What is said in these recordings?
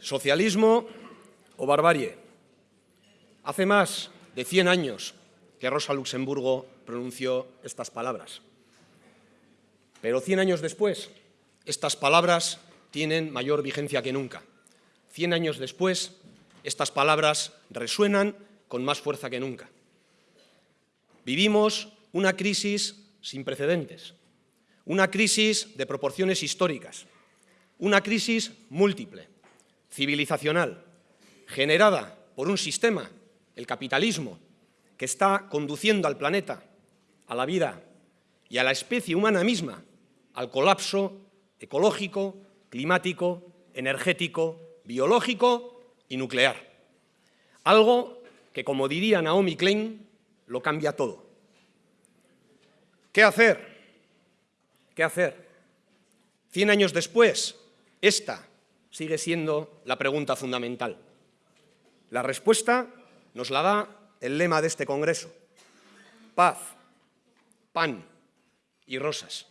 Socialismo o barbarie. Hace más de 100 años que Rosa Luxemburgo pronunció estas palabras. Pero 100 años después, estas palabras tienen mayor vigencia que nunca. 100 años después, estas palabras resuenan con más fuerza que nunca. Vivimos una crisis sin precedentes, una crisis de proporciones históricas, una crisis múltiple, civilizacional, generada por un sistema, el capitalismo, que está conduciendo al planeta, a la vida y a la especie humana misma al colapso ecológico, climático, energético, biológico y nuclear. Algo que, como diría Naomi Klein, lo cambia todo. ¿Qué hacer? ¿Qué hacer? Cien años después, esta sigue siendo la pregunta fundamental. La respuesta nos la da el lema de este Congreso. Paz, pan y rosas.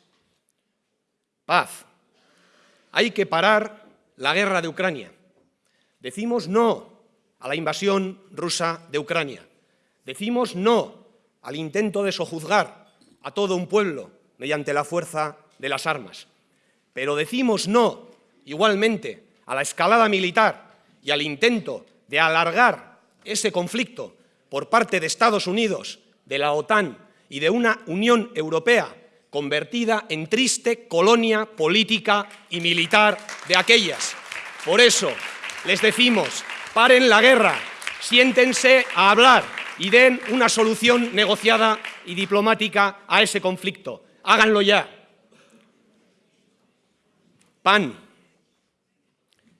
Paz. Hay que parar la guerra de Ucrania. Decimos no a la invasión rusa de Ucrania. Decimos no al intento de sojuzgar a todo un pueblo mediante la fuerza de las armas. Pero decimos no, igualmente, a la escalada militar y al intento de alargar ese conflicto por parte de Estados Unidos, de la OTAN y de una Unión Europea convertida en triste colonia política y militar de aquellas. Por eso les decimos, paren la guerra, siéntense a hablar y den una solución negociada y diplomática a ese conflicto. Háganlo ya. PAN.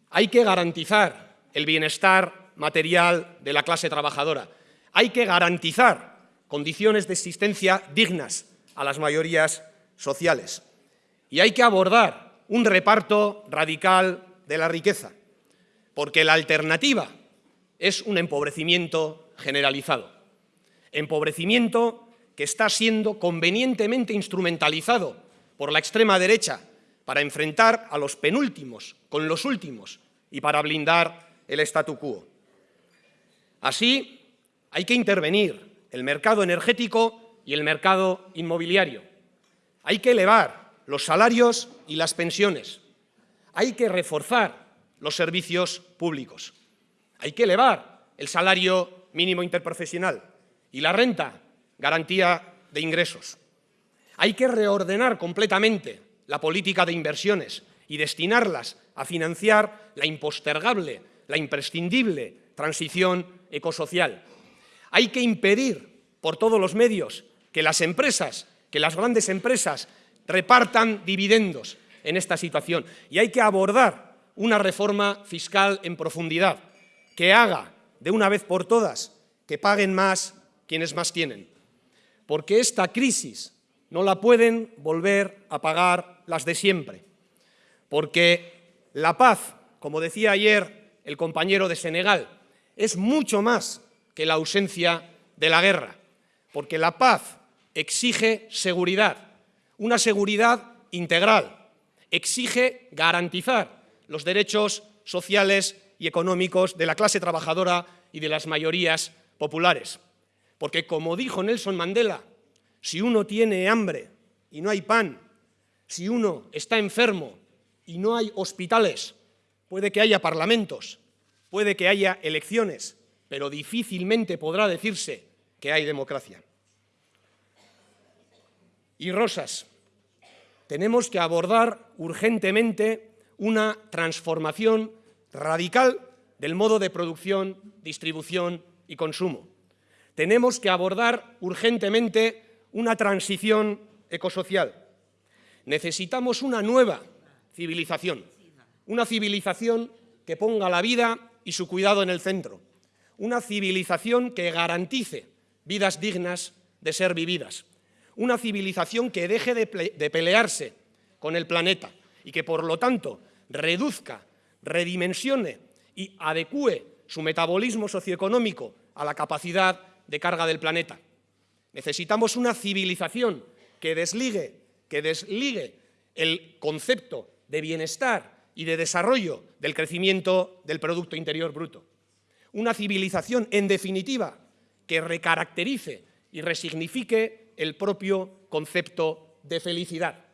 Hay que garantizar el bienestar material de la clase trabajadora. Hay que garantizar condiciones de existencia dignas a las mayorías sociales. Y hay que abordar un reparto radical de la riqueza, porque la alternativa es un empobrecimiento generalizado. Empobrecimiento que está siendo convenientemente instrumentalizado por la extrema derecha para enfrentar a los penúltimos con los últimos y para blindar el statu quo. Así, hay que intervenir el mercado energético y el mercado inmobiliario. Hay que elevar los salarios y las pensiones. Hay que reforzar los servicios públicos. Hay que elevar el salario mínimo interprofesional y la renta, garantía de ingresos. Hay que reordenar completamente la política de inversiones y destinarlas a financiar la impostergable, la imprescindible transición ecosocial. Hay que impedir por todos los medios que las empresas que las grandes empresas repartan dividendos en esta situación y hay que abordar una reforma fiscal en profundidad que haga de una vez por todas que paguen más quienes más tienen. Porque esta crisis no la pueden volver a pagar las de siempre. Porque la paz, como decía ayer el compañero de Senegal, es mucho más que la ausencia de la guerra. Porque la paz exige seguridad, una seguridad integral, exige garantizar los derechos sociales y económicos de la clase trabajadora y de las mayorías populares. Porque, como dijo Nelson Mandela, si uno tiene hambre y no hay pan, si uno está enfermo y no hay hospitales, puede que haya parlamentos, puede que haya elecciones, pero difícilmente podrá decirse que hay democracia y Rosas. Tenemos que abordar urgentemente una transformación radical del modo de producción, distribución y consumo. Tenemos que abordar urgentemente una transición ecosocial. Necesitamos una nueva civilización, una civilización que ponga la vida y su cuidado en el centro, una civilización que garantice vidas dignas de ser vividas, una civilización que deje de, pelearse con el planeta y que, por lo tanto, reduzca, redimensione y adecue su metabolismo socioeconómico a la capacidad de carga del planeta. Necesitamos una civilización que desligue, que desligue el concepto de bienestar y de desarrollo del crecimiento del Producto Interior Bruto. Una civilización, en definitiva, que recaracterice y resignifique el propio concepto de felicidad.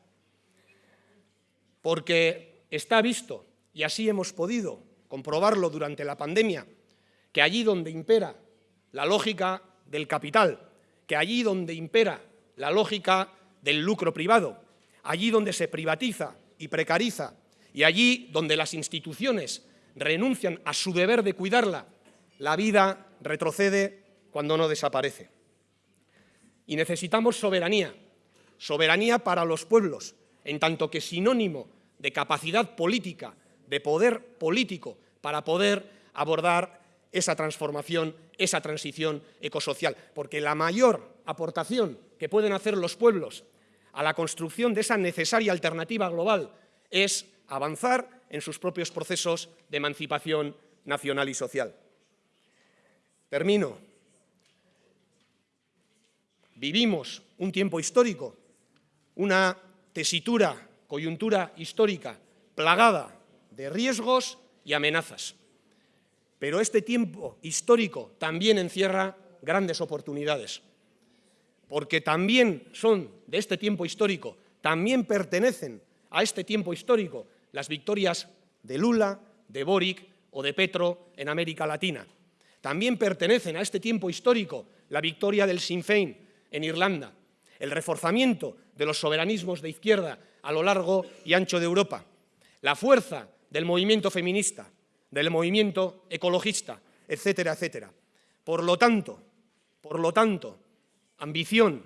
Porque está visto, y así hemos podido comprobarlo durante la pandemia, que allí donde impera la lógica del capital, que allí donde impera la lógica del lucro privado, allí donde se privatiza y precariza, y allí donde las instituciones renuncian a su deber de cuidarla, la vida retrocede cuando no desaparece. Y necesitamos soberanía, soberanía para los pueblos, en tanto que sinónimo de capacidad política, de poder político, para poder abordar esa transformación, esa transición ecosocial. Porque la mayor aportación que pueden hacer los pueblos a la construcción de esa necesaria alternativa global es avanzar en sus propios procesos de emancipación nacional y social. Termino. Vivimos un tiempo histórico, una tesitura, coyuntura histórica plagada de riesgos y amenazas. Pero este tiempo histórico también encierra grandes oportunidades porque también son de este tiempo histórico, también pertenecen a este tiempo histórico las victorias de Lula, de Boric o de Petro en América Latina. También pertenecen a este tiempo histórico la victoria del Sinn Féin en Irlanda, el reforzamiento de los soberanismos de izquierda a lo largo y ancho de Europa, la fuerza del movimiento feminista, del movimiento ecologista, etcétera, etcétera. Por lo tanto, por lo tanto, Ambición,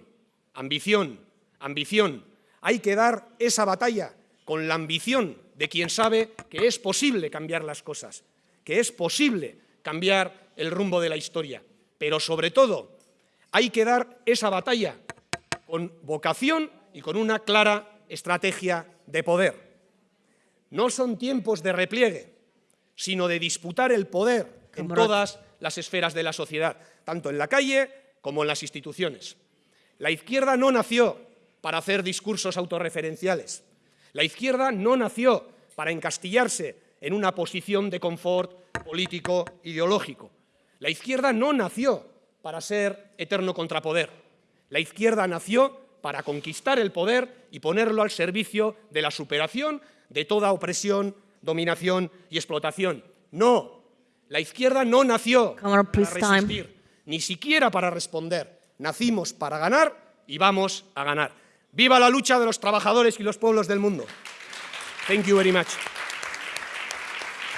ambición, ambición. Hay que dar esa batalla con la ambición de quien sabe que es posible cambiar las cosas, que es posible cambiar el rumbo de la historia. Pero sobre todo, hay que dar esa batalla con vocación y con una clara estrategia de poder. No son tiempos de repliegue, sino de disputar el poder en todas las esferas de la sociedad, tanto en la calle como en las instituciones. La izquierda no nació para hacer discursos autorreferenciales. La izquierda no nació para encastillarse en una posición de confort político ideológico. La izquierda no nació para ser eterno contrapoder. La izquierda nació para conquistar el poder y ponerlo al servicio de la superación de toda opresión, dominación y explotación. No, la izquierda no nació para resistir ni siquiera para responder. Nacimos para ganar y vamos a ganar. ¡Viva la lucha de los trabajadores y los pueblos del mundo! Thank you very much.